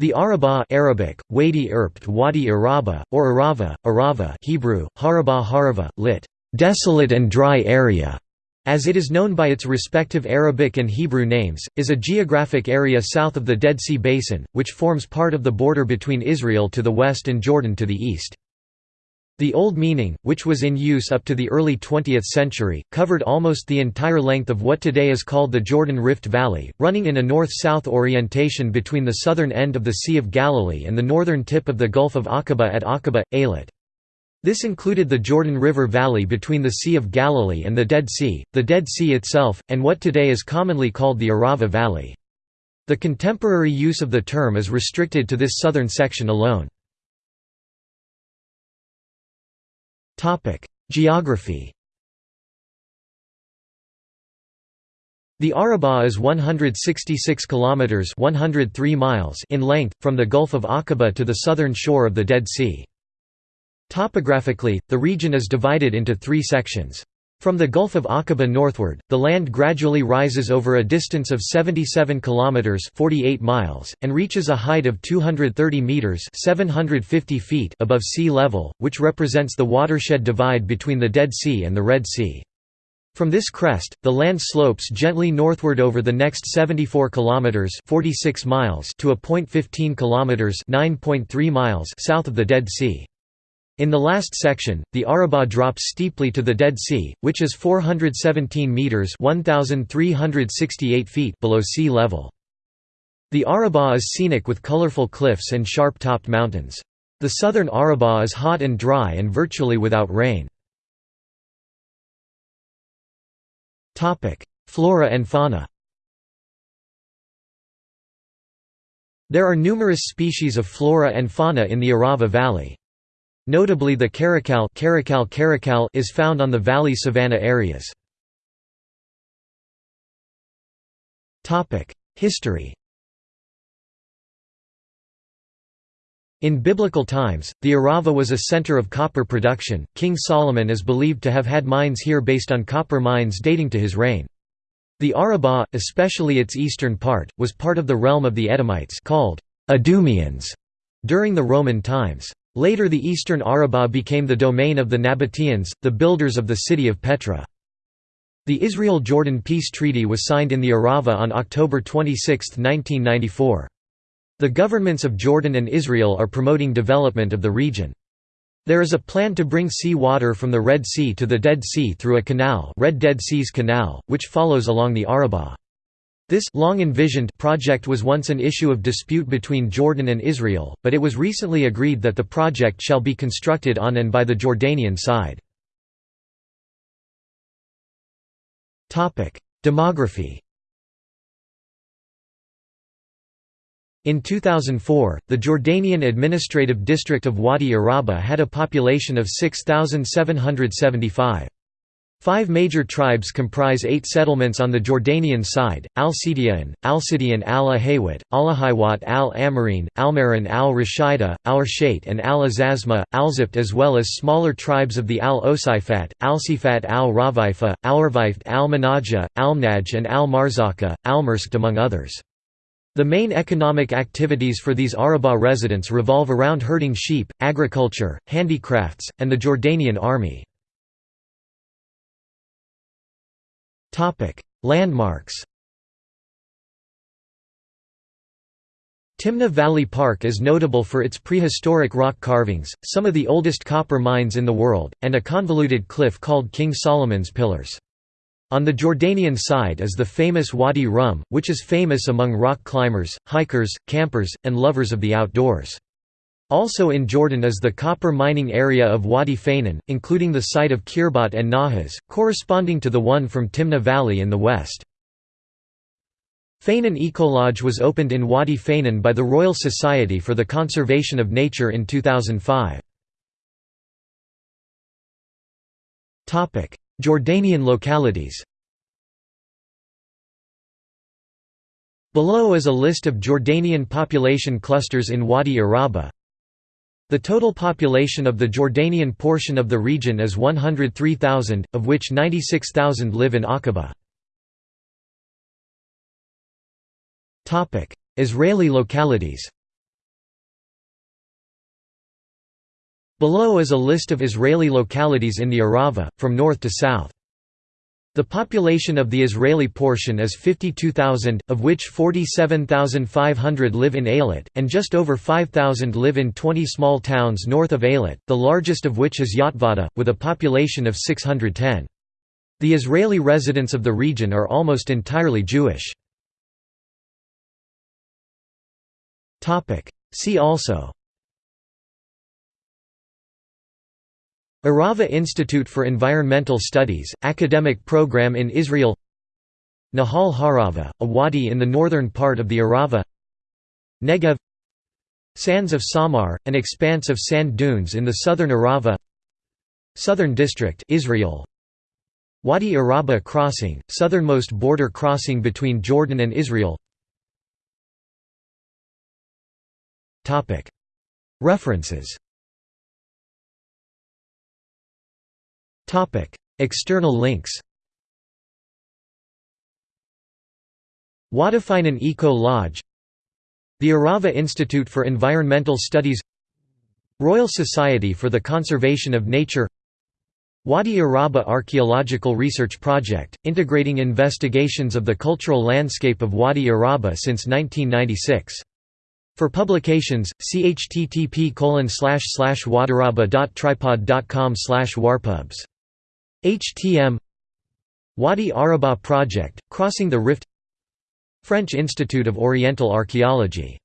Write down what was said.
The Arabah Arabic, Wadi Erbt Wadi Araba, or Arava, Arava Hebrew, Harabah Harava, lit. desolate and dry area, as it is known by its respective Arabic and Hebrew names, is a geographic area south of the Dead Sea Basin, which forms part of the border between Israel to the west and Jordan to the east. The Old meaning, which was in use up to the early 20th century, covered almost the entire length of what today is called the Jordan Rift Valley, running in a north-south orientation between the southern end of the Sea of Galilee and the northern tip of the Gulf of Aqaba at Aqaba, Eilat. This included the Jordan River Valley between the Sea of Galilee and the Dead Sea, the Dead Sea itself, and what today is commonly called the Arava Valley. The contemporary use of the term is restricted to this southern section alone. Geography. The Arabah is 166 kilometers (103 miles) in length from the Gulf of Aqaba to the southern shore of the Dead Sea. Topographically, the region is divided into 3 sections. From the Gulf of Aqaba northward, the land gradually rises over a distance of 77 kilometers (48 miles) and reaches a height of 230 meters (750 feet) above sea level, which represents the watershed divide between the Dead Sea and the Red Sea. From this crest, the land slopes gently northward over the next 74 kilometers (46 miles) to a point 15 kilometers (9.3 miles) south of the Dead Sea. In the last section, the Arabah drops steeply to the Dead Sea, which is 417 meters (1368 feet) below sea level. The Arabah is scenic with colorful cliffs and sharp-topped mountains. The southern Arabah is hot and dry and virtually without rain. Topic: Flora and fauna. There are numerous species of flora and fauna in the Arava Valley. Notably the caracal, caracal, caracal is found on the valley savanna areas. History In biblical times, the Arava was a center of copper production. King Solomon is believed to have had mines here based on copper mines dating to his reign. The Arabah, especially its eastern part, was part of the realm of the Edomites called Idumeans during the Roman times. Later the eastern Arabah became the domain of the Nabateans, the builders of the city of Petra. The Israel–Jordan peace treaty was signed in the Arava on October 26, 1994. The governments of Jordan and Israel are promoting development of the region. There is a plan to bring sea water from the Red Sea to the Dead Sea through a canal Red Dead Seas Canal, which follows along the Arabah. This long envisioned project was once an issue of dispute between Jordan and Israel, but it was recently agreed that the project shall be constructed on and by the Jordanian side. Demography In 2004, the Jordanian administrative district of Wadi Araba had a population of 6,775. Five major tribes comprise eight settlements on the Jordanian side, Al-Sidiyan, Al-Sidiyan al-Ahawat, Al-Ahiwat al-Amarin, Almarin al-Rashida, Al-Shait and al-Azazma, Al-Zipt as well as smaller tribes of the Al-Osifat, Al-Sifat al-Ravaifa, Al-Ravift al-Manaja, Al-Mnaj and Al-Marzaka, Al-Mersked among others. The main economic activities for these Arabah residents revolve around herding sheep, agriculture, handicrafts, and the Jordanian army. Landmarks Timna Valley Park is notable for its prehistoric rock carvings, some of the oldest copper mines in the world, and a convoluted cliff called King Solomon's Pillars. On the Jordanian side is the famous Wadi Rum, which is famous among rock climbers, hikers, campers, and lovers of the outdoors. Also in Jordan is the copper mining area of Wadi Fainan, including the site of Kirbat and Nahas, corresponding to the one from Timna Valley in the west. Fainan Ecolodge was opened in Wadi Fainan by the Royal Society for the Conservation of Nature in 2005. Jordanian localities Below is a list of Jordanian population clusters in Wadi Araba the total population of the Jordanian portion of the region is 103,000, of which 96,000 live in Aqaba. Israeli localities Below is a list of Israeli localities in the Arava, from north to south. The population of the Israeli portion is 52,000, of which 47,500 live in Eilat, and just over 5,000 live in 20 small towns north of Eilat, the largest of which is Yotvata, with a population of 610. The Israeli residents of the region are almost entirely Jewish. See also Arava Institute for Environmental Studies, academic program in Israel Nahal Harava, a wadi in the northern part of the Arava Negev Sands of Samar, an expanse of sand dunes in the southern Arava Southern District Israel Wadi Araba crossing, southernmost border crossing between Jordan and Israel References External links Wadafinen Eco Lodge The Arava Institute for Environmental Studies Royal Society for the Conservation of Nature Wadi Araba Archaeological Research Project, integrating investigations of the cultural landscape of Wadi Araba since 1996. For publications, see http wadaraba.tripod.com warpubs. HTM Wadi Araba Project, Crossing the Rift French Institute of Oriental Archaeology